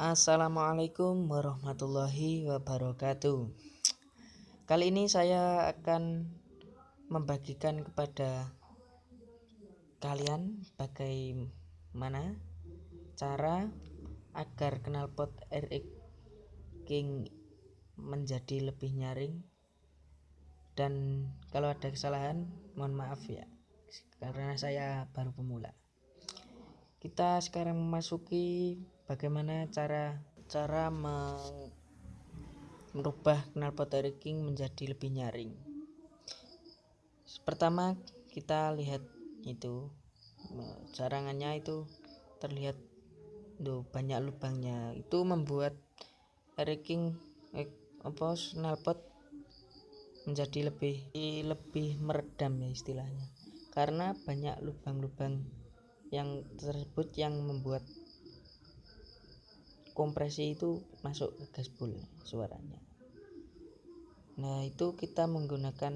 Assalamualaikum warahmatullahi wabarakatuh. Kali ini saya akan membagikan kepada kalian bagaimana cara agar knalpot RX King menjadi lebih nyaring dan kalau ada kesalahan mohon maaf ya karena saya baru pemula kita sekarang memasuki bagaimana cara cara merubah knalpot King menjadi lebih nyaring? Pertama kita lihat itu carangannya itu terlihat tuh banyak lubangnya. Itu membuat King eh, apa knalpot menjadi lebih lebih meredam ya istilahnya. Karena banyak lubang-lubang yang tersebut yang membuat kompresi itu masuk ke gaspol suaranya. Nah itu kita menggunakan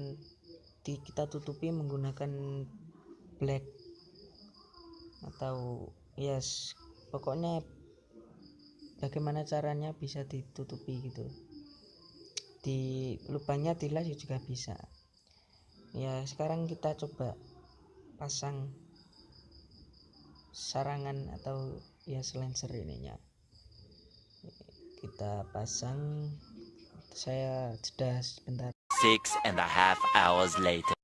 di kita tutupi menggunakan black atau yes pokoknya bagaimana caranya bisa ditutupi gitu. Di lubangnya dilas juga bisa. Ya sekarang kita coba pasang sarangan atau ya selenser ininya kita pasang. Saya jeda sebentar. Six and a half hours later.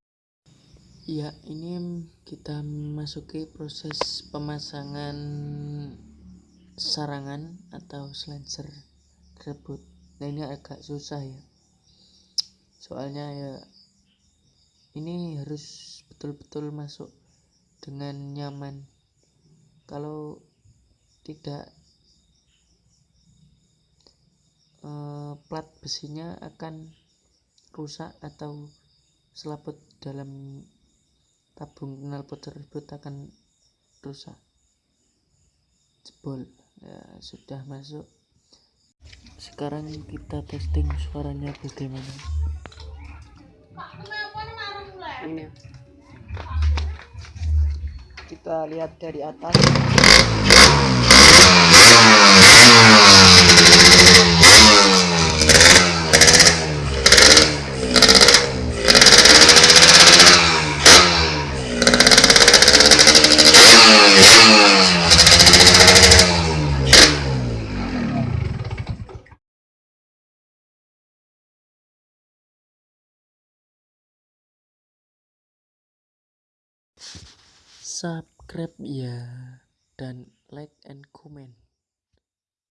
Ya ini kita memasuki proses pemasangan sarangan atau selenser tersebut nah ini agak susah ya. Soalnya ya ini harus betul-betul masuk dengan nyaman. Kalau tidak eh, plat besinya akan rusak atau selaput dalam tabung knalpot tersebut akan rusak. Jebol. Ya sudah masuk. Sekarang kita testing suaranya bagaimana. Ini. Kita lihat dari atas subscribe ya dan like and comment